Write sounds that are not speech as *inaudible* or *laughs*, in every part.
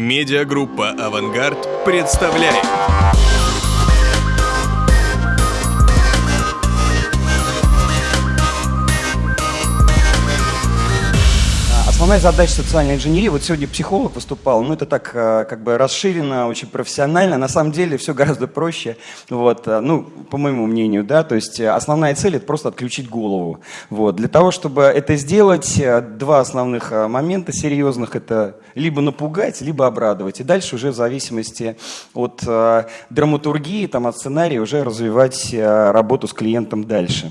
Медиагруппа «Авангард» представляет. Основная задача социальной инженерии, вот сегодня психолог выступал, ну это так э, как бы расширено, очень профессионально, на самом деле все гораздо проще, вот, э, ну, по моему мнению, да, то есть э, основная цель это просто отключить голову, вот. Для того, чтобы это сделать, два основных момента серьезных, это либо напугать, либо обрадовать, и дальше уже в зависимости от драматургии, там, от сценария уже развивать работу с клиентом дальше.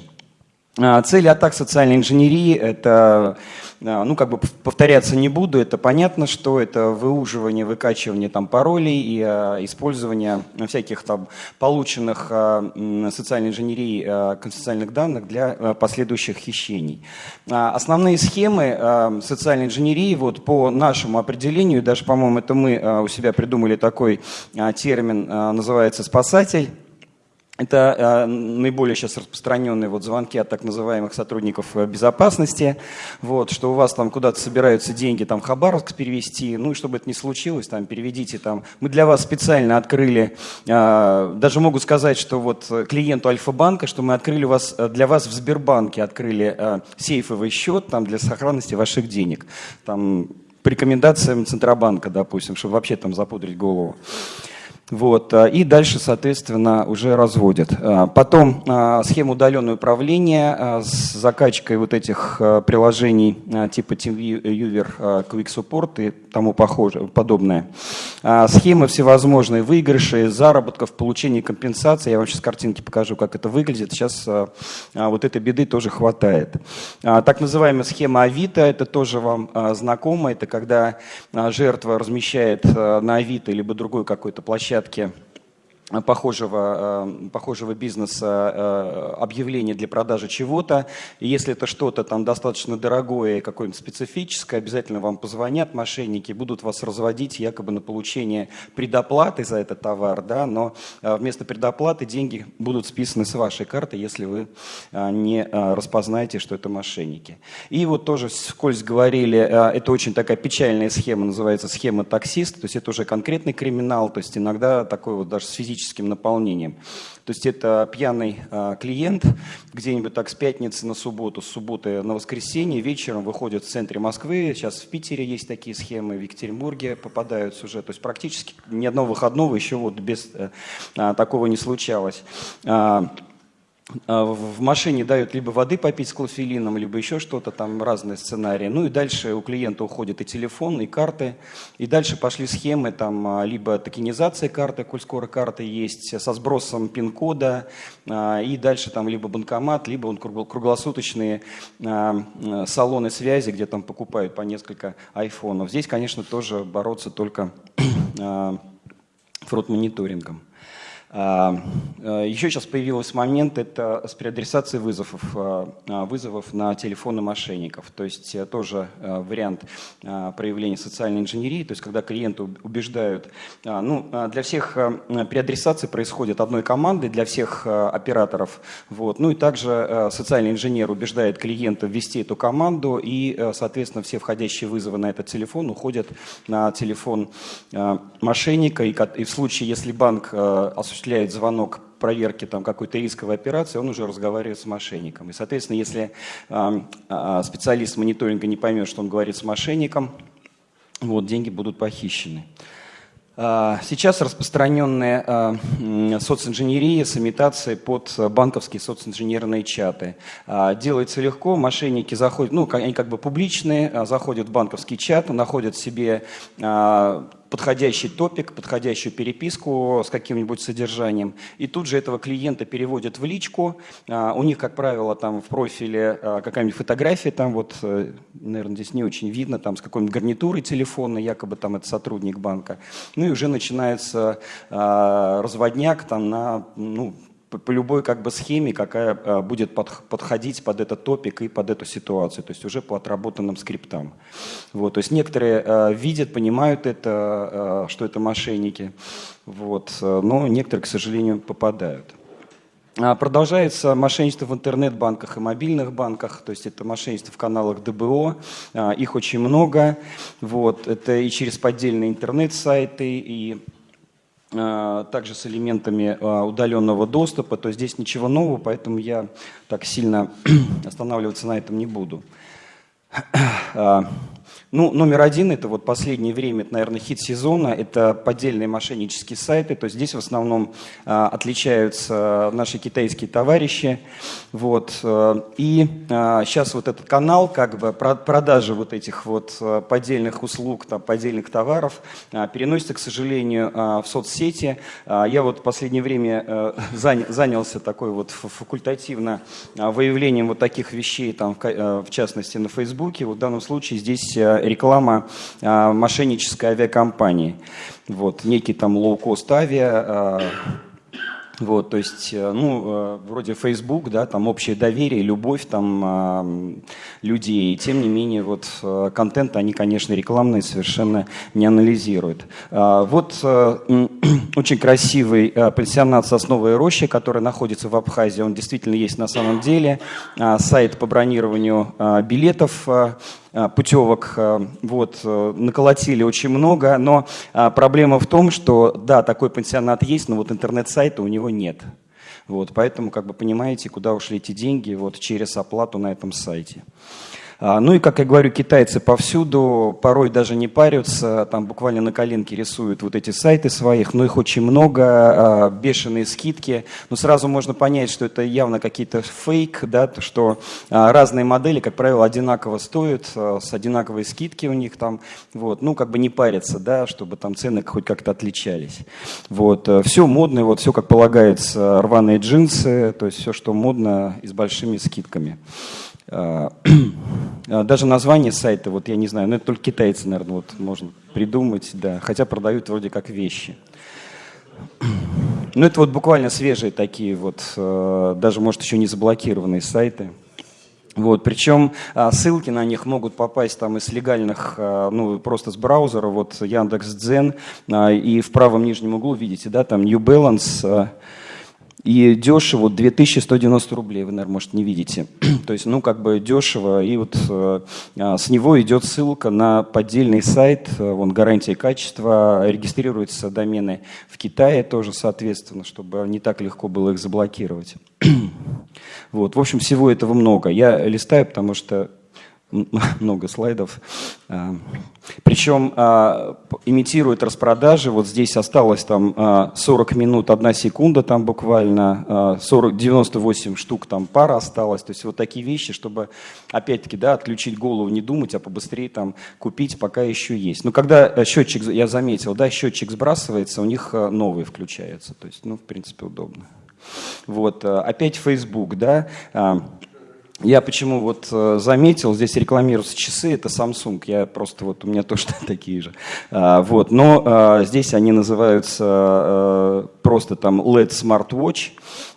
Цели атак социальной инженерии – это ну, как бы повторяться не буду, это понятно, что это выуживание, выкачивание там паролей и а, использование всяких там полученных а, социальной инженерии а, конфиденциальных данных для а, последующих хищений. А, основные схемы а, социальной инженерии, вот по нашему определению, даже, по-моему, это мы а, у себя придумали такой а, термин, а, называется «спасатель», это э, наиболее сейчас распространенные вот звонки от так называемых сотрудников э, безопасности, вот, что у вас там куда-то собираются деньги там в Хабаровск перевести, ну и чтобы это не случилось, там переведите там. Мы для вас специально открыли, э, даже могу сказать, что вот клиенту Альфа-банка, что мы открыли вас, для вас в Сбербанке открыли э, сейфовый счет там для сохранности ваших денег. Там по рекомендациям Центробанка, допустим, чтобы вообще там запудрить голову. Вот, а, и дальше, соответственно, уже разводят. А, потом а, схема удаленного управления с закачкой вот этих приложений типа TeamViewer, Quick Support и тому похоже, подобное. Схемы всевозможные, выигрыши, заработков, получения компенсации. Я вам сейчас картинки покажу, как это выглядит. Сейчас вот этой беды тоже хватает. Так называемая схема Авито, это тоже вам знакомо. Это когда жертва размещает на Авито либо другой какой-то площадке похожего, э, похожего бизнеса э, объявление для продажи чего-то. Если это что-то там достаточно дорогое какое-нибудь специфическое, обязательно вам позвонят мошенники, будут вас разводить якобы на получение предоплаты за этот товар, да, но э, вместо предоплаты деньги будут списаны с вашей карты, если вы не распознаете, что это мошенники. И вот тоже вскользь говорили, это очень такая печальная схема, называется схема таксист, то есть это уже конкретный криминал, то есть иногда такой вот даже с физическим физическим наполнением. То есть это пьяный а, клиент где-нибудь так с пятницы на субботу, с субботы на воскресенье вечером выходит в центре Москвы. Сейчас в Питере есть такие схемы, в Екатеринбурге попадаются уже. То есть практически ни одного выходного еще вот без э, а, такого не случалось. А, в машине дают либо воды попить с клофелином, либо еще что-то, там разные сценарии. Ну и дальше у клиента уходит и телефон, и карты. И дальше пошли схемы, там а, либо токенизация карты, коль скоро карты есть, со сбросом пин-кода, а, и дальше там либо банкомат, либо он круглосуточные салоны связи, где там покупают по несколько айфонов. Здесь, конечно, тоже бороться только *clears throat* фрод-мониторингом. А, а, Еще сейчас появился момент, это с переадресацией вызовов, а, вызовов на телефоны мошенников. То есть э, тоже э, вариант проявления социальной инженерии, то есть когда клиенты убеждают, ну, для всех э, переадресации происходит одной командой, для всех операторов. Вот. Ну и также социальный инженер убеждает клиента ввести эту команду, и, соответственно, все входящие вызовы на этот телефон уходят на телефон мошенника, и в случае, если банк осуществляет осуществляет звонок проверки там, какой-то рисковой операции, он уже разговаривает с мошенником. И, соответственно, если э, специалист мониторинга не поймет, что он говорит с мошенником, вот, деньги будут похищены. Сейчас распространенная социнженерия с имитацией под банковские социнженерные чаты. Делается легко, мошенники заходят, ну, они как бы публичные, заходят в банковский чат, находят себе подходящий топик, подходящую переписку с каким-нибудь содержанием. И тут же этого клиента переводят в личку. А, у них, как правило, там в профиле а, какая-нибудь фотография, там вот, э, наверное, здесь не очень видно, там с какой-нибудь гарнитурой телефонной, якобы там это сотрудник банка. Ну и уже начинается а, разводняк там на, ну, по любой как бы схеме, какая а, будет подходить под этот топик и под эту ситуацию, то есть уже по отработанным скриптам. Вот, то есть некоторые а, видят, понимают это, а, что это мошенники, вот, но некоторые, к сожалению, попадают. Продолжается мошенничество в интернет-банках и мобильных банках, то есть это мошенничество в каналах ДБО, их очень много. Вот. Это и через поддельные интернет-сайты, и также с элементами удаленного доступа, то здесь ничего нового, поэтому я так сильно *clears throat* останавливаться на этом не буду. *clears throat* Ну, номер один, это вот последнее время, это, наверное, хит сезона, это поддельные мошеннические сайты, то есть здесь в основном а, отличаются наши китайские товарищи, вот, а, и а, сейчас вот этот канал, как бы, продажи вот этих вот а, поддельных услуг, там, поддельных товаров а, переносится, к сожалению, а, в соцсети. А, я вот в последнее время а, занялся такой вот факультативно а, выявлением вот таких вещей, там, в, в частности, на Фейсбуке, вот в данном случае здесь реклама а, мошеннической авиакомпании. Вот, некий там лоу-кост авиа, а, вот, то есть, э, ну, э, вроде Facebook, да, там общее доверие, любовь там э, людей. Тем не менее, вот э, контент они, конечно, рекламные совершенно не анализируют. Вот *clears throat* очень красивый э, пансионат «Сосновая роща», который находится в Абхазии. Он действительно есть на самом деле. Э, сайт по бронированию э, билетов Э, путевок вот, э, наколотили очень много, но проблема в том, что да, такой пансионат есть, но вот интернет-сайта у него нет. Вот, поэтому, как бы понимаете, куда ушли эти деньги вот, через оплату на этом сайте. А, ну и, как я говорю, китайцы повсюду, порой даже не парятся, там буквально на коленке рисуют вот эти сайты своих, но их очень много, а, бешеные скидки. Но сразу можно понять, что это явно какие-то фейк, да, что а, разные модели, как правило, одинаково стоят, с одинаковой скидки у них там, вот, ну как бы не парятся, да, чтобы там цены хоть как-то отличались. Вот, все модное, вот все как полагается, рваные джинсы, то есть все, что модно и с большими скидками. А, а, *clears throat* даже название сайта, вот я не знаю, но это только китайцы, наверное, вот можно придумать, да, хотя продают вроде как вещи. Ну, это вот буквально свежие такие вот, э, даже, может, еще не заблокированные сайты. Вот, причем а, ссылки на них могут попасть там из легальных, ну, просто с браузера, вот Яндекс.Дзен, и в правом нижнем углу видите, да, там New Balance, и дешево 2190 рублей, вы, наверное, может, не видите. *clears throat* То есть, ну, как бы дешево. И вот э, а, с него идет ссылка на поддельный сайт, э, вон, гарантия качества, регистрируются домены в Китае тоже, соответственно, чтобы не так легко было их заблокировать. *clears throat* вот, в общем, всего этого много. Я листаю, потому что *laughs* много слайдов. А, Причем а, имитирует распродажи. Вот здесь осталось там 40 а, минут, 1 секунда там буквально, 40, 98 штук там пара осталось. То есть вот такие вещи, чтобы опять-таки да, отключить голову, не думать, а побыстрее там купить, пока еще есть. Но когда э, счетчик, я заметил, да, счетчик сбрасывается, у них э, новый включается. То есть, ну, в принципе, удобно. Вот, э, опять Facebook, да, я почему вот э, заметил, здесь рекламируются часы, это Samsung, я просто вот, у меня тоже *laughs* такие же. А, вот, но а, здесь они называются а, просто там LED Smartwatch,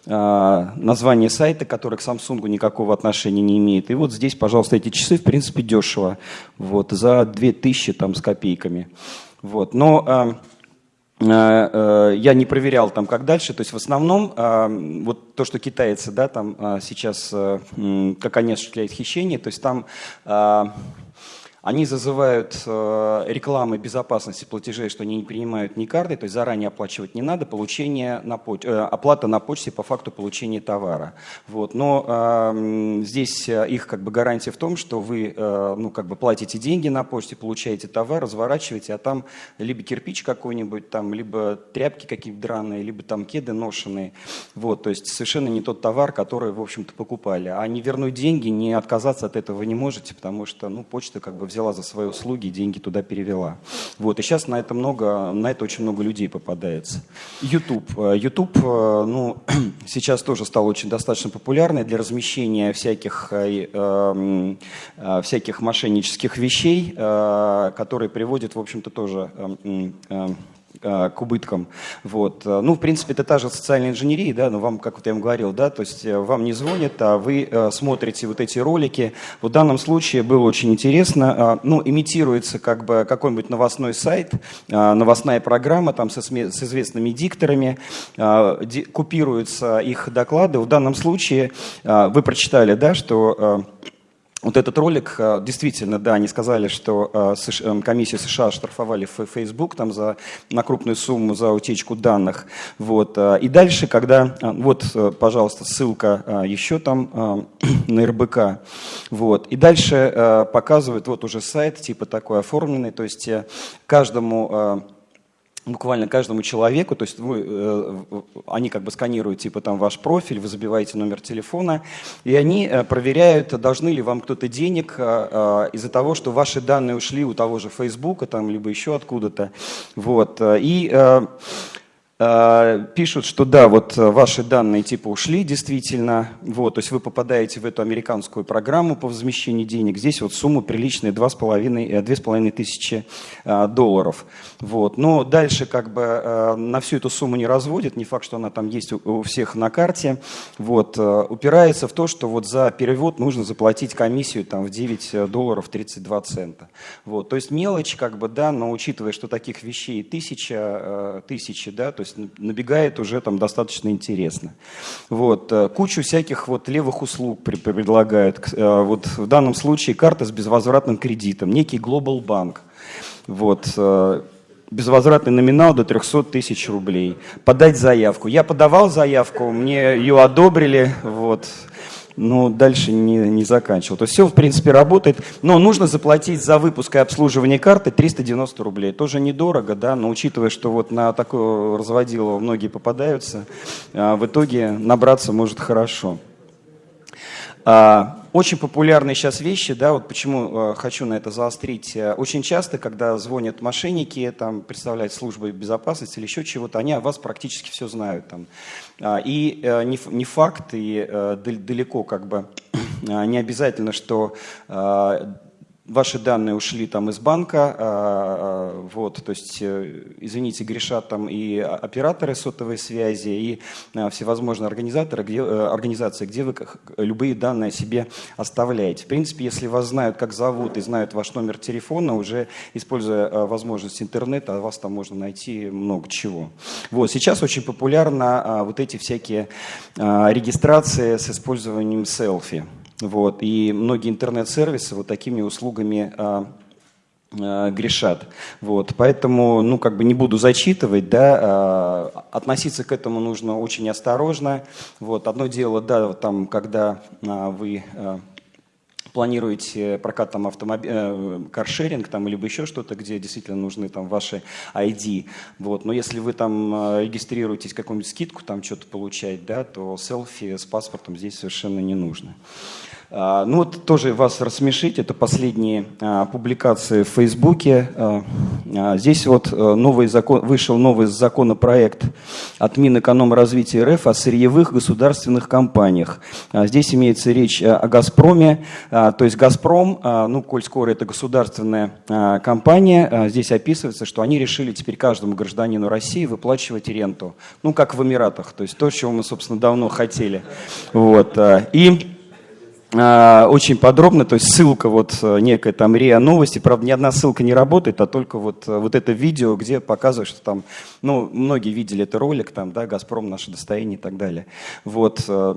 а, название сайта, который к Samsung никакого отношения не имеет. И вот здесь, пожалуйста, эти часы, в принципе, дешево, вот, за 2000 там с копейками. Вот, но... Э, э, я не проверял там, как дальше. То есть в основном э, вот то, что китайцы да, там сейчас, как они осуществляют хищение, то есть там они зазывают э, рекламы безопасности платежей, что они не принимают ни карты, то есть заранее оплачивать не надо, получение на поч... э, оплата на почте по факту получения товара. Вот. Но э, здесь их как бы гарантия в том, что вы э, ну, как бы платите деньги на почте, получаете товар, разворачиваете, а там либо кирпич какой-нибудь, там, либо тряпки какие-то драные, либо там кеды ношеные. Вот. То есть совершенно не тот товар, который, в общем-то, покупали. А не вернуть деньги, не отказаться от этого вы не можете, потому что ну, почта как бы взяла за свои услуги и деньги туда перевела. Вот, и сейчас на это много, на это очень много людей попадается. YouTube. Э, YouTube, э, ну, *clears throat* сейчас тоже стал очень достаточно популярный для размещения всяких, э, э, всяких мошеннических вещей, э, которые приводят, в общем-то, тоже э, Э, к убыткам. Вот. Э, ну, в принципе, это та же социальная инженерия, да, но вам, как вот я вам говорил, да, то есть э, вам не звонят, а вы смотрите вот эти ролики. В данном случае было очень интересно, ну, имитируется как бы какой-нибудь новостной сайт, новостная программа там со, с известными дикторами, купируются их доклады. В данном случае вы прочитали, да, что вот этот ролик, э, действительно, да, они сказали, что э, эм, комиссия США штрафовали Facebook там за, на крупную сумму за утечку данных. Вот. Э, и дальше, когда, вот, пожалуйста, ссылка еще там *clears throat* на РБК. Вот. И дальше показывают вот уже сайт, типа такой оформленный, то есть каждому буквально каждому человеку, то есть вы, э, они как бы сканируют типа там ваш профиль, вы забиваете номер телефона, и они э, проверяют, должны ли вам кто-то денег э, из-за того, что ваши данные ушли у того же Фейсбука, там, либо еще откуда-то. Вот. И пишут, что да, вот э, ваши данные типа ушли действительно, вот, то есть вы попадаете в эту американскую программу по возмещению денег, здесь вот сумма приличная 2,5 тысячи э, долларов. Вот. Но дальше как бы на всю эту сумму не разводят, не факт, что она там есть у всех на карте, вот, упирается в то, что вот за перевод нужно заплатить комиссию там в 9 долларов 32 цента. Вот. То есть мелочь как бы, да, но учитывая, что таких вещей тысяча, тысячи, да, то есть есть набегает уже там достаточно интересно. Вот. Э, кучу всяких вот левых услуг предлагают. Э, вот в данном случае карта с безвозвратным кредитом, некий Global Bank. Вот э, безвозвратный номинал до 300 тысяч рублей. Подать заявку. Я подавал заявку, мне ее одобрили. Вот но дальше не, не заканчивал. То есть все, в принципе, работает, но нужно заплатить за выпуск и обслуживание карты 390 рублей. Тоже недорого, да, но учитывая, что вот на такое разводилово многие попадаются, а, в итоге набраться может хорошо. А, очень популярные сейчас вещи, да, вот почему э, хочу на это заострить. Э, очень часто, когда звонят мошенники, там, представляют службы безопасности или еще чего-то, они о вас практически все знают. Там. А, и э, не, не факт, и далеко как бы *clears throat* не обязательно, что ваши данные ушли там из банка, а, а, вот, то есть, э, извините, грешат там и операторы сотовой связи, и а, всевозможные организаторы, где, э, организации, где вы любые данные о себе оставляете. В принципе, если вас знают, как зовут, и знают ваш номер телефона, уже используя возможность интернета, вас там можно найти много чего. Вот, сейчас очень популярно вот эти всякие регистрации с использованием селфи. Вот, и многие интернет-сервисы вот такими услугами а, а, грешат. Вот, поэтому, ну, как бы не буду зачитывать, да, а, относиться к этому нужно очень осторожно. Вот, одно дело, да, там, когда вы планируете прокат там автомобиль, э, каршеринг там, либо еще что-то, где действительно нужны там ваши ID. Вот. Но если вы там э, регистрируетесь, какую-нибудь скидку там что-то получать, да, то селфи с паспортом здесь совершенно не нужно. А, ну вот тоже вас рассмешить, это последние а, публикации в Фейсбуке. А, здесь вот э, новый закон, вышел новый законопроект от Минэкономразвития РФ о сырьевых государственных компаниях. Здесь имеется речь э, о «Газпроме», то есть «Газпром», ну, коль скоро это государственная компания, здесь описывается, что они решили теперь каждому гражданину России выплачивать ренту, ну, как в Эмиратах, то есть то, чего мы, собственно, давно хотели. Вот. И очень подробно, то есть ссылка вот э, некая там РИА новости, правда ни одна ссылка не работает, а только вот, э, вот это видео, где показывают, что там, ну, многие видели это ролик, там, да, «Газпром. Наше достояние» и так далее. Вот, э,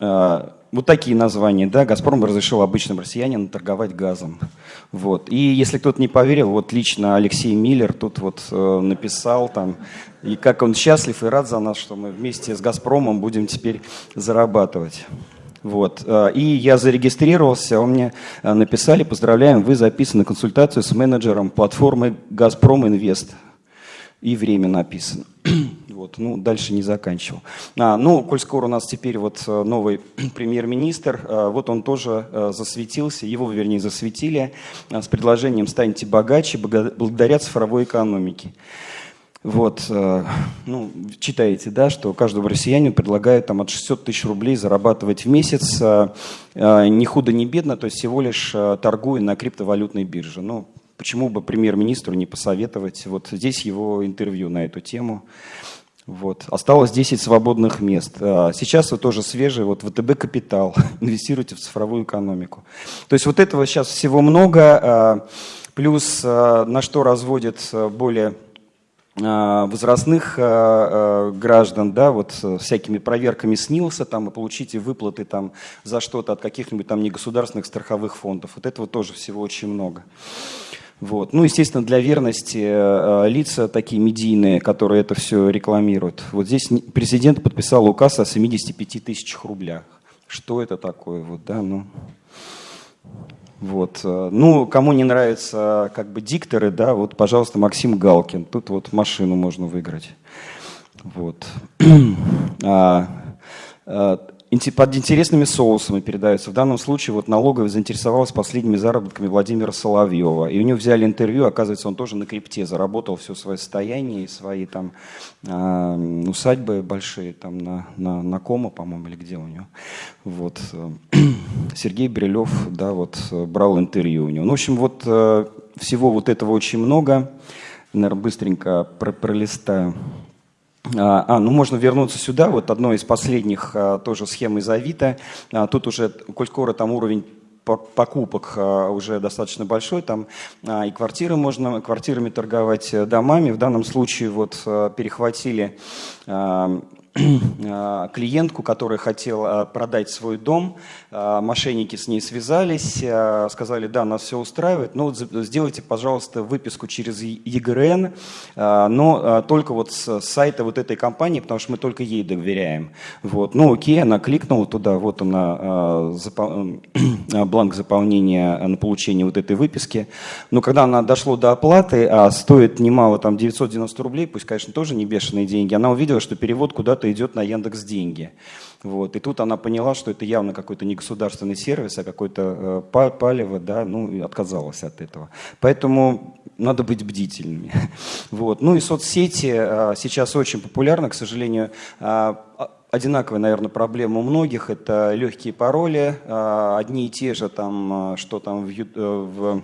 вот такие названия, да, «Газпром» разрешил обычным россиянам торговать газом. Вот. И если кто-то не поверил, вот лично Алексей Миллер тут вот написал там, и как он счастлив и рад за нас, что мы вместе с «Газпромом» будем теперь зарабатывать. Вот. Э, и я зарегистрировался, он мне э, написали, поздравляем, вы записаны на консультацию с менеджером платформы «Газпром Инвест». И время написано. *clears throat* Вот, ну, дальше не заканчивал. А, ну, коль скоро у нас теперь вот э, новый *clears throat* премьер-министр, вот он тоже засветился, его, вернее, засветили с предложением «Станьте богаче благодаря цифровой экономике». Вот, э, ну, читаете, да, что каждому россиянину предлагают там от 600 тысяч рублей зарабатывать в месяц, э, э, ни худо, ни бедно, то есть всего лишь торгуя на криптовалютной бирже. Ну, почему бы премьер-министру не посоветовать? Вот здесь его интервью на эту тему. Вот. Осталось 10 свободных мест. Сейчас вы тоже свежие, вот ВТБ Капитал, *laughs* инвестируйте в цифровую экономику. То есть вот этого сейчас всего много, плюс на что разводят более возрастных граждан, да, вот всякими проверками снился, там, и получите выплаты там за что-то от каких-нибудь там негосударственных страховых фондов. Вот этого тоже всего очень много. Вот. Ну, естественно, для верности э, лица такие медийные, которые это все рекламируют. Вот здесь президент подписал указ о 75 тысячах рублях. Что это такое? Вот, да, ну, вот. Э, ну, кому не нравятся как бы дикторы, да, вот, пожалуйста, Максим Галкин. Тут вот машину можно выиграть. Вот. *clears throat* А, а, под интересными соусами передаются. В данном случае вот налоговая заинтересовалась последними заработками Владимира Соловьева. И у него взяли интервью, оказывается, он тоже на крипте заработал все свое состояние и свои там э, усадьбы большие там на, на, на Кома, по-моему, или где у него. Вот. *clears throat* Сергей Брилев, да, вот брал интервью у него. Ну, в общем, вот э, всего вот этого очень много. Наверное, быстренько пролистаю. А, а, ну можно вернуться сюда, вот одно из последних а, тоже схем из Авито. А, тут уже, коль скоро там уровень покупок уже достаточно большой, там и квартиры можно, квартирами торговать, э, домами. В данном случае вот перехватили *clears throat* клиентку, которая хотела продать свой дом. А, мошенники с ней связались, а, сказали, да, нас все устраивает, но сделайте, пожалуйста, выписку через ЕГРН, но только вот с сайта вот этой компании, потому что мы только ей доверяем. Вот. Ну окей, она кликнула туда, вот она, *clears throat* бланк заполнения на получение вот этой выписки. Но когда она дошло до оплаты, а стоит немало, там 990 рублей, пусть, конечно, тоже не бешеные деньги, она увидела, что перевод куда-то куда-то идет на Яндекс Деньги. Вот. И тут она поняла, что это явно какой-то не государственный сервис, а какой-то э, палево, да, ну и отказалась от этого. Поэтому надо быть бдительными. *laughs* Вот. Ну и соцсети э, сейчас очень популярны, к сожалению. Э, одинаковая, наверное, проблема у многих. Это легкие пароли, э, одни и те же, там, э, что там в, э, в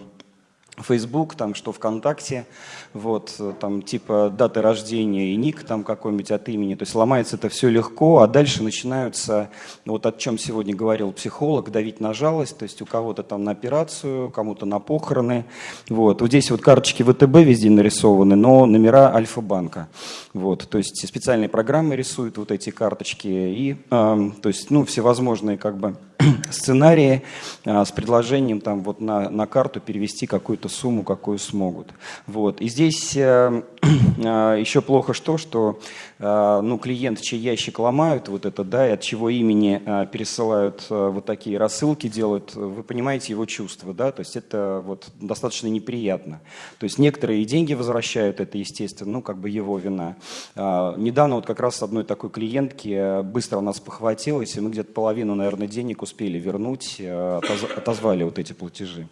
Facebook, там, что ВКонтакте, вот, там, типа даты рождения и ник там какой-нибудь от имени, то есть ломается это все легко, а дальше начинаются, вот о чем сегодня говорил психолог, давить на жалость, то есть у кого-то там на операцию, кому-то на похороны, вот, вот здесь вот карточки ВТБ везде нарисованы, но номера Альфа-банка, вот, то есть специальные программы рисуют вот эти карточки и, э, то есть, ну, всевозможные как бы *clears throat* сценарии а, с предложением там вот на, на карту перевести какую-то сумму, какую смогут. Вот. И здесь э, *clears throat* а, еще плохо что, что ну, клиент, чей ящик ломают, вот это, да, и от чего имени э, пересылают э, вот такие рассылки, делают, вы понимаете его чувства, да, то есть это вот достаточно неприятно. То есть некоторые деньги возвращают, это, естественно, ну, как бы его вина. Э, недавно вот как раз с одной такой клиентки э, быстро у нас похватилось, и мы где-то половину, наверное, денег успели вернуть, э, отозвали вот эти платежи.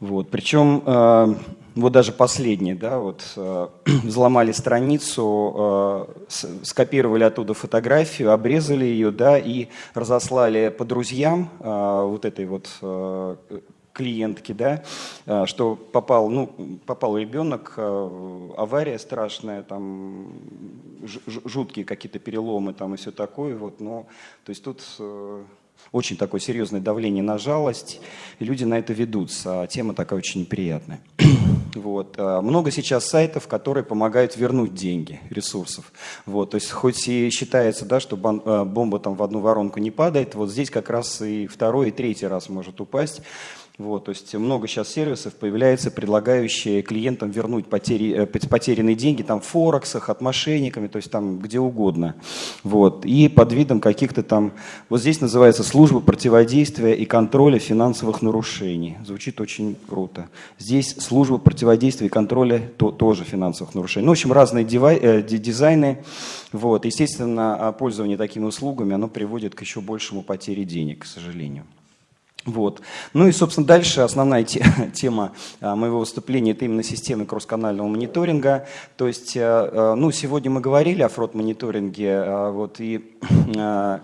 Вот. Причем э, вот даже последний, да, вот э, *clears throat* взломали страницу, скопировали оттуда фотографию, обрезали ее, да, и разослали по друзьям вот этой вот клиентки, да, что попал, ну, попал ребенок, авария страшная, там жуткие какие-то переломы там и все такое, вот, но, то есть тут э, очень такое серьезное давление на жалость, и люди на это ведутся, а тема такая очень неприятная. *clears throat* Вот. А много сейчас сайтов, которые помогают вернуть деньги, ресурсов. Вот. То есть хоть и считается, да, что э, бомба там в одну воронку не падает, вот здесь как раз и второй, и третий раз может упасть. Вот, то есть много сейчас сервисов появляется, предлагающие клиентам вернуть потери, э, потерянные деньги там в Форексах, от мошенниками, то есть там где угодно. Вот, и под видом каких-то там, вот здесь называется служба противодействия и контроля финансовых нарушений. Звучит очень круто. Здесь служба противодействия и контроля то, тоже финансовых нарушений. Ну, в общем, разные дивай, э, дизайны. Вот, естественно, пользование такими услугами, оно приводит к еще большему потере денег, к сожалению. Вот. Ну и, собственно, дальше основная *laughs* тема а, моего выступления – это именно системы кроссканального мониторинга. То есть, э, э, ну, сегодня мы говорили о фрод-мониторинге, а, вот, и *clears throat*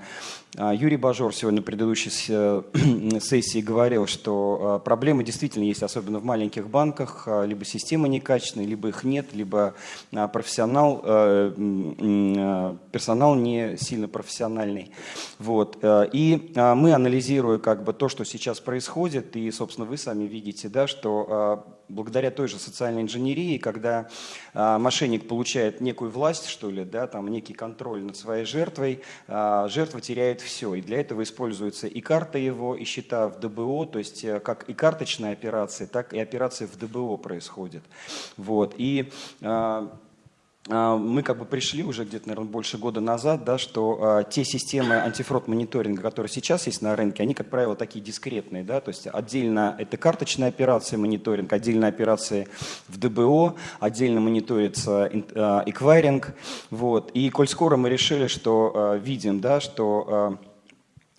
Юрий Бажор сегодня в предыдущей *clears throat* сессии говорил, что проблемы действительно есть, особенно в маленьких банках. Либо система некачественная, либо их нет, либо профессионал, персонал не сильно профессиональный. Вот. И мы, анализируя как бы то, что сейчас происходит, и, собственно, вы сами видите, да, что благодаря той же социальной инженерии, когда а, мошенник получает некую власть, что ли, да, там некий контроль над своей жертвой, а, жертва теряет все. И для этого используется и карта его, и счета в ДБО, то есть э, как и карточная операция, так и операции в ДБО происходят. Вот. И а, мы как бы пришли уже где-то, наверное, больше года назад, да, что а, те системы антифрод мониторинга, которые сейчас есть на рынке, они, как правило, такие дискретные, да, то есть отдельно это карточная операция мониторинг, отдельно операции в ДБО, отдельно мониторится а, эквайринг, вот, и коль скоро мы решили, что а, видим, да, что а,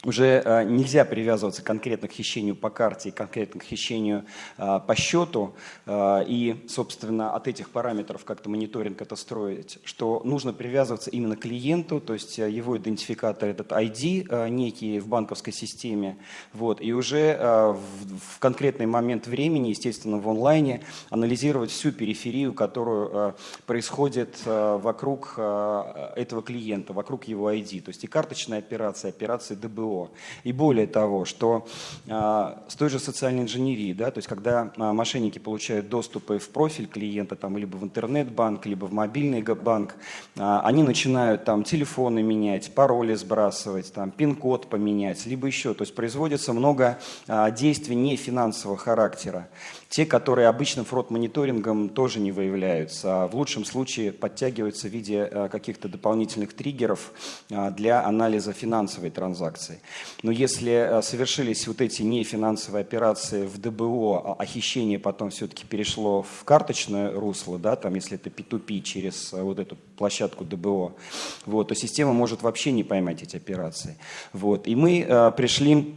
уже э, нельзя привязываться конкретно к хищению по карте, конкретно к хищению э, по счету, э, и, собственно, от этих параметров как-то мониторинг это строить, что нужно привязываться именно к клиенту, то есть его идентификатор, этот ID некий в банковской системе, вот, и уже в конкретный момент времени, естественно, в онлайне, анализировать всю периферию, которую происходит вокруг этого клиента, вокруг его ID, то есть и карточная операция, операции ДБО, СВО. И более того, что а, с той же социальной инженерией, да, то есть когда а, мошенники получают доступы в профиль клиента, там, либо в интернет-банк, либо в мобильный банк, а, они начинают там телефоны менять, пароли сбрасывать, там, пин-код поменять, либо еще. То есть производится много а, действий не финансового характера. Те, которые обычным фрод-мониторингом тоже не выявляются, а в лучшем случае подтягиваются в виде а, каких-то дополнительных триггеров а, для анализа финансовой транзакции. Но если а, совершились вот эти нефинансовые операции в ДБО, а хищение потом все-таки перешло в карточное русло, да, там, если это P2P через вот эту площадку ДБО, вот, то система может вообще не поймать эти операции. Вот. И мы пришли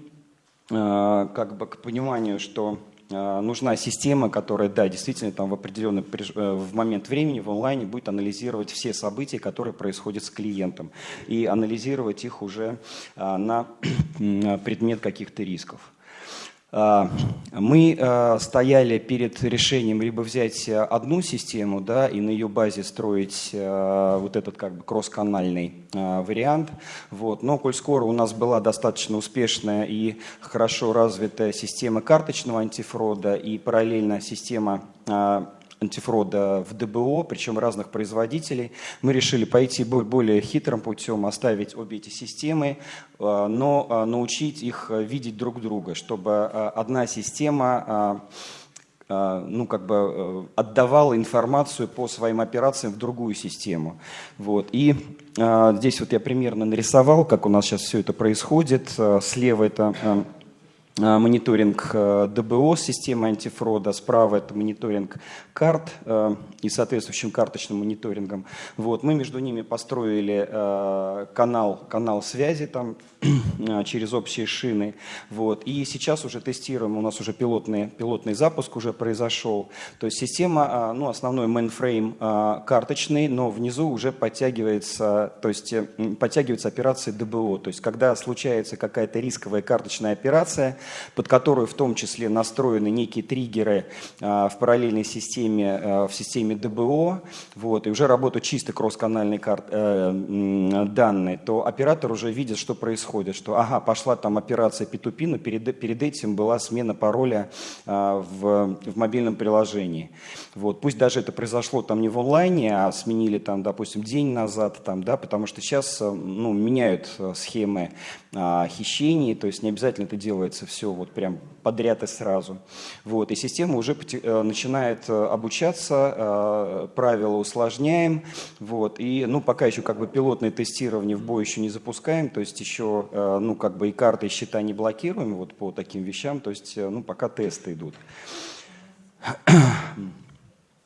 как бы к пониманию, что Э, нужна система, которая, да, действительно там в определенный э, в момент времени в онлайне будет анализировать все события, которые происходят с клиентом, и анализировать их уже э, на *clears throat* предмет каких-то рисков. А, мы а, стояли перед решением либо взять одну систему да, и на ее базе строить а, вот этот как бы кросс-канальный вариант. Вот. Но коль скоро у нас была достаточно успешная и хорошо развитая система карточного антифрода и параллельно система антифрода в ДБО, причем разных производителей. Мы решили пойти более хитрым путем, оставить обе эти системы, э, но э, научить их видеть друг друга, чтобы э, одна система ну, как бы отдавала информацию по своим операциям в другую систему. Вот. И здесь вот я примерно нарисовал, как у нас сейчас все это происходит. Слева это Э, мониторинг э, ДБО системы антифрода, справа это мониторинг карт э, и соответствующим карточным мониторингом. Вот, мы между ними построили канал, канал связи там, *clears throat* через общие шины. Вот, и сейчас уже тестируем, у нас уже пилотный, пилотный запуск уже произошел. То есть система, ну, основной mainframe карточный, но внизу уже подтягивается, то есть подтягивается операция ДБО. То есть когда случается какая-то рисковая карточная операция, под которую в том числе настроены некие триггеры а, в параллельной системе, а, в системе ДБО, вот, и уже работают чисто кросс-канальные э, данные, то оператор уже видит, что происходит, что ага, пошла там операция P2P, но перед, перед этим была смена пароля а, в, в мобильном приложении. Вот, пусть даже это произошло там не в онлайне, а сменили там, допустим, день назад, там, да, потому что сейчас ну, меняют схемы хищений, то есть не обязательно это делается все вот прям подряд и сразу. Вот, и система уже э, начинает э, обучаться, э, правила усложняем, вот, и, ну, пока еще как бы пилотное тестирование в бой еще не запускаем, то есть еще, ну, как бы и карты, и счета не блокируем вот по таким вещам, то есть, ну, пока тесты идут. *clears throat*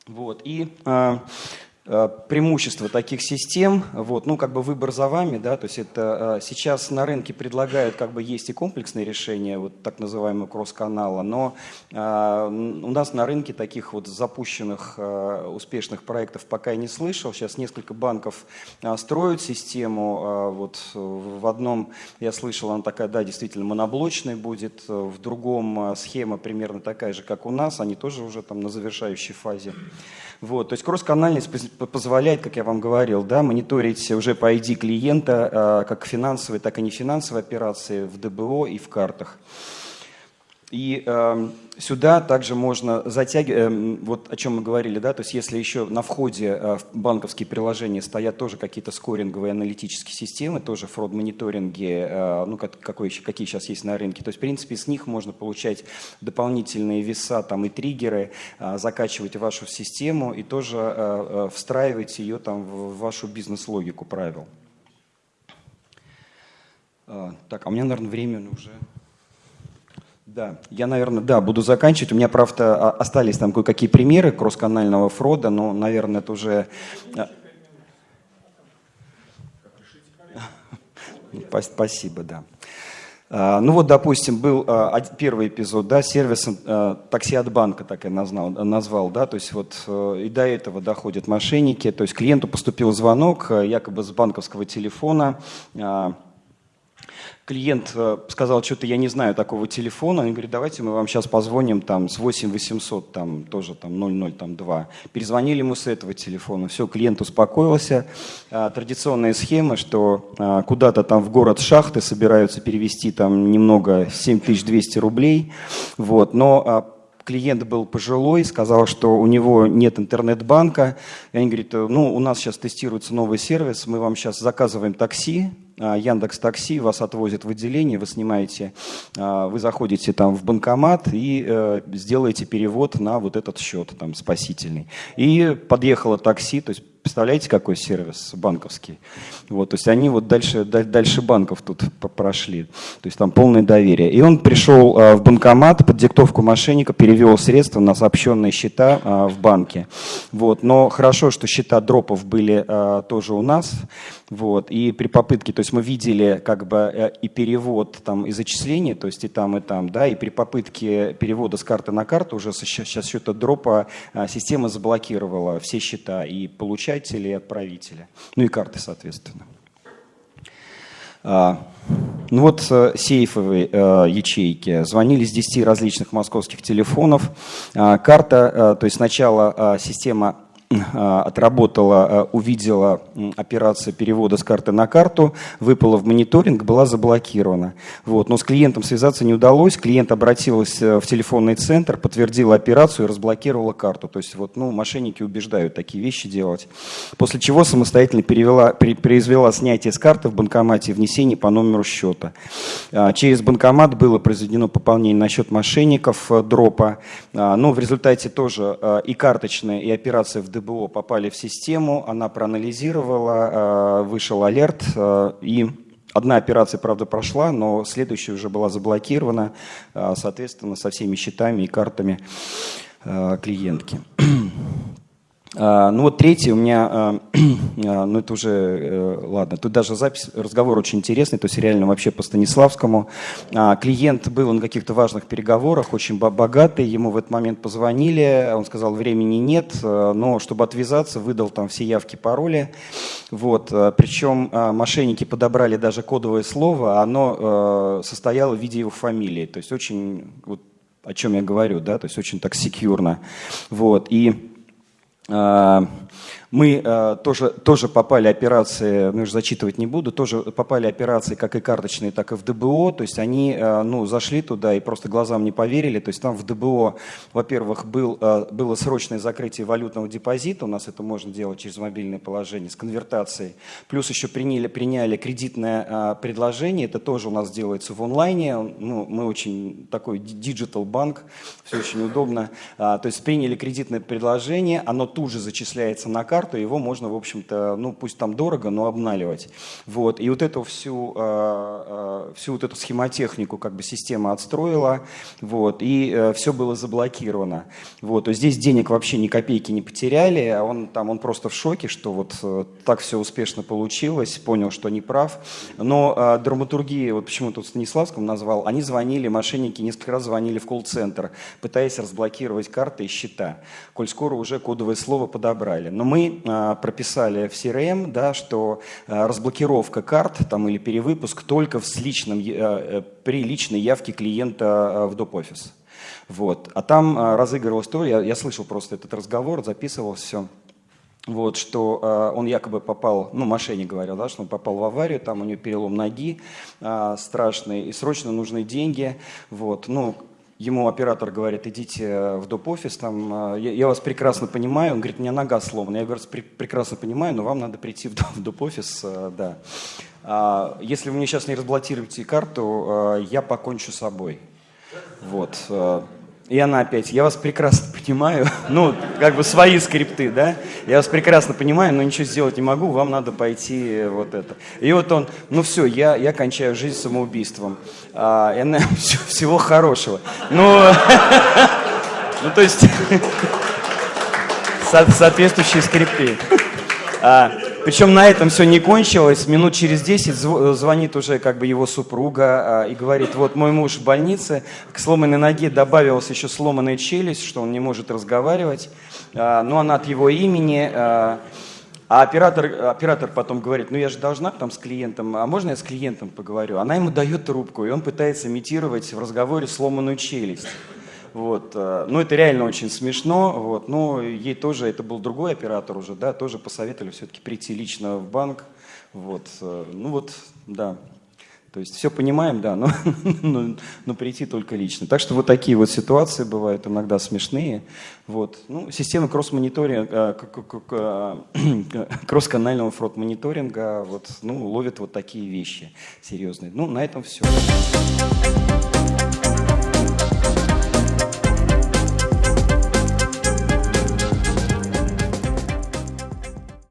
Вот, и Э, преимущество таких систем, вот, ну, как бы выбор за вами, да, то есть это э, сейчас на рынке предлагают, как бы есть и комплексные решения, вот так называемого кросс-канала, но э, у нас на рынке таких вот запущенных успешных проектов пока я не слышал, сейчас несколько банков строят систему, вот в одном я слышал, она такая, да, действительно моноблочная будет, в другом схема примерно такая же, как у нас, они тоже уже там на завершающей фазе. Вот, то есть кросс-канальность позволяет, как я вам говорил, да, мониторить уже по ID клиента а, как финансовые, так и нефинансовые операции в ДБО и в картах. И э, сюда также можно затягивать, э, вот о чем мы говорили, да, то есть если еще на входе э, в банковские приложения стоят тоже какие-то скоринговые аналитические системы, тоже фрод-мониторинги, э, ну, как, какой, какие сейчас есть на рынке, то есть в принципе с них можно получать дополнительные веса там, и триггеры, э, закачивать вашу систему и тоже э, э, встраивать ее там, в вашу бизнес-логику правил. Э, так, а у меня, наверное, время уже... Да, я, наверное, да, буду заканчивать. У меня, правда, остались там кое-какие примеры кросс-канального фрода, но, наверное, это уже... *laughs* А, спасибо, да. А, ну вот, допустим, был а, первый эпизод, да, сервис такси от банка, так я назвал, назвал, да, то есть вот и до этого доходят мошенники, то есть клиенту поступил звонок якобы с банковского телефона, клиент э, сказал, что-то я не знаю такого телефона, он говорит, давайте мы вам сейчас позвоним там с 8800, там тоже там 0002. Перезвонили ему с этого телефона, все, клиент успокоился. А, традиционная схема, что а, куда-то там в город Шахты собираются перевести там немного 7200 рублей, вот, но клиент был пожилой, сказал, что у него нет интернет-банка. И они говорят, ну, у нас сейчас тестируется новый сервис, мы вам сейчас заказываем такси, а, Яндекс Такси вас отвозит в отделение, вы снимаете, а, вы заходите там в банкомат и э, сделаете перевод на вот этот счет там спасительный. И подъехало такси, то есть Представляете, какой сервис банковский? Вот, то есть они вот дальше, дальше банков тут прошли. То есть там полное доверие. И он пришел а, в банкомат под диктовку мошенника, перевел средства на сообщенные счета а, в банке. Вот, но хорошо, что счета дропов были а, тоже у нас. Вот, и при попытке, то есть мы видели как бы э, и перевод там, и зачисления, то есть и там, и там, да, и при попытке перевода с карты на карту уже сейчас счета дропа система заблокировала все счета и получателя и отправителя. Ну и карты, соответственно. А, ну вот э, сейфовые э, ячейки. Звонили с 10 различных московских телефонов. А, карта, э, то есть сначала система отработала, а, увидела операцию перевода с карты на карту, выпала в мониторинг, была заблокирована. Вот. Но с клиентом связаться не удалось. Клиент обратился в телефонный центр, подтвердила операцию и разблокировала карту. То есть вот, ну, мошенники убеждают такие вещи делать. После чего самостоятельно перевела, произвела снятие с карты в банкомате и внесение по номеру счета. А, через банкомат было произведено пополнение на счет мошенников э, дропа. Но в результате тоже и карточная, и операция в ДБ ДБО попали в систему, она проанализировала, э, вышел алерт, э, и одна операция, правда, прошла, но следующая уже была заблокирована, э, соответственно, со всеми счетами и картами клиентки. А, ну вот третий у меня, а, *clears throat* а, ну это уже, э, ладно, тут даже запись, разговор очень интересный, то есть реально вообще по Станиславскому. Клиент был на каких-то важных переговорах, очень богатый, ему в этот момент позвонили, он сказал, времени нет, но чтобы отвязаться, выдал там все явки, пароли. Вот, причем мошенники подобрали даже кодовое слово, оно состояло в виде его фамилии, то есть очень, вот, о чем я говорю, да, то есть очень так secure но. Вот, и а, мы э, тоже, тоже попали операции, ну, уже зачитывать не буду, тоже попали операции как и карточные, так и в ДБО. То есть они э, ну, зашли туда и просто глазам не поверили. То есть там в ДБО, во-первых, был, э, было срочное закрытие валютного депозита. У нас это можно делать через мобильное приложение с конвертацией. Плюс еще приняли, приняли кредитное э, предложение. Это тоже у нас делается в онлайне. Ну, мы очень такой digital банк, все очень удобно. А, то есть приняли кредитное предложение, оно тут же зачисляется на карту карту, его можно, в общем-то, ну пусть там дорого, но обналивать. Вот. И вот эту всю, э, э, всю вот эту схемотехнику как бы система отстроила, вот, и э, все было заблокировано. Вот. То здесь денег вообще ни копейки не потеряли, а он там он просто в шоке, что вот так все успешно получилось, понял, что не прав. Но драматургии, вот почему тут Станиславском назвал, они звонили, мошенники несколько раз звонили в колл-центр, пытаясь разблокировать карты и счета, коль скоро уже кодовое слово подобрали. Но мы э, прописали в CRM, да, что э, разблокировка карт там, или перевыпуск только с личным, э, э, при личной явке клиента в доп-офис. Вот. А там разыгрывалась то, я, я слышал просто этот разговор, записывал все вот, что э, он якобы попал, ну, мошенник говорил, да, что он попал в аварию, там у него перелом ноги э, страшный, и срочно нужны деньги, вот, ну, ему оператор говорит, идите в доп-офис, там, э, я, я вас прекрасно понимаю, он говорит, у меня нога сломана, я говорю, прекрасно понимаю, но вам надо прийти в доп-офис, э, да. А, если вы мне сейчас не разблокируете карту, э, я покончу с собой, вот, э, и она опять, я вас прекрасно понимаю, ну, как бы свои скрипты, да, я вас прекрасно понимаю, но ничего сделать не могу, вам надо пойти вот это. И вот он, ну все, я, я кончаю жизнь самоубийством. А, и она, *laughs* все, всего хорошего. Ну, *laughs* ну то есть, *laughs* соответствующие скрипты. А, причем на этом все не кончилось. Минут через 10 звонит уже как бы его супруга а, и говорит, вот мой муж в больнице, к сломанной ноге добавилась еще сломанная челюсть, что он не может разговаривать, а, но она от его имени. А, а оператор, оператор потом говорит, ну я же должна там с клиентом, а можно я с клиентом поговорю? Она ему дает трубку, и он пытается имитировать в разговоре сломанную челюсть. Вот. Э, ну, это реально очень смешно. Вот. Но ей тоже, это был другой оператор уже, да, тоже посоветовали все-таки прийти лично в банк. Вот. Э, ну вот, да. То есть все понимаем, да, но, *laughs* но, но прийти только лично. Так что вот такие вот ситуации бывают иногда смешные. Вот. Ну, система кросс-мониторинга, э, *clears throat* кросс-канального фрод-мониторинга вот, ну, ловит вот такие вещи серьезные. Ну, на этом все.